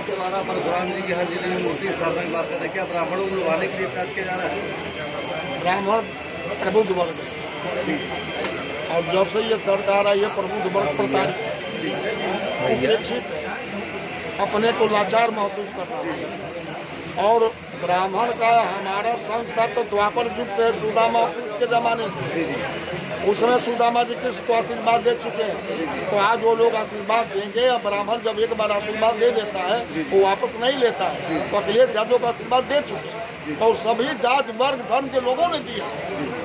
आपके द्वारा परशुराम जी की हर ज़िले में मूर्ति स्थापना की बात कर रहे हैं। क्या ब्राह्मणों को लुभाने के लिए प्रयास किया जा रहा है? ब्राह्मण प्रबुद्ध वर्ग और जब से ये सरकार आई है प्रबुद्ध वर्ग प्रताड़ित। उपेक्षित अपने को लाचार महसूस कर रहा है। और ब्राह्मण का हमारा संस्था तो द्वापर युग से है, सुदामा के जमाने से। उसमें सुदामा जी कृष्ण को आशीर्वाद दे चुके हैं। तो आज वो लोग आशीर्वाद देंगे या ब्राह्मण जब एक बार आशीर्वाद दे देता है, वो वापस नहीं लेता है। तो अखिलेश यादव को आशीर्वाद दे चुके हैं। और सभी जात, वर्ग, धर्म के लोगों ने दिया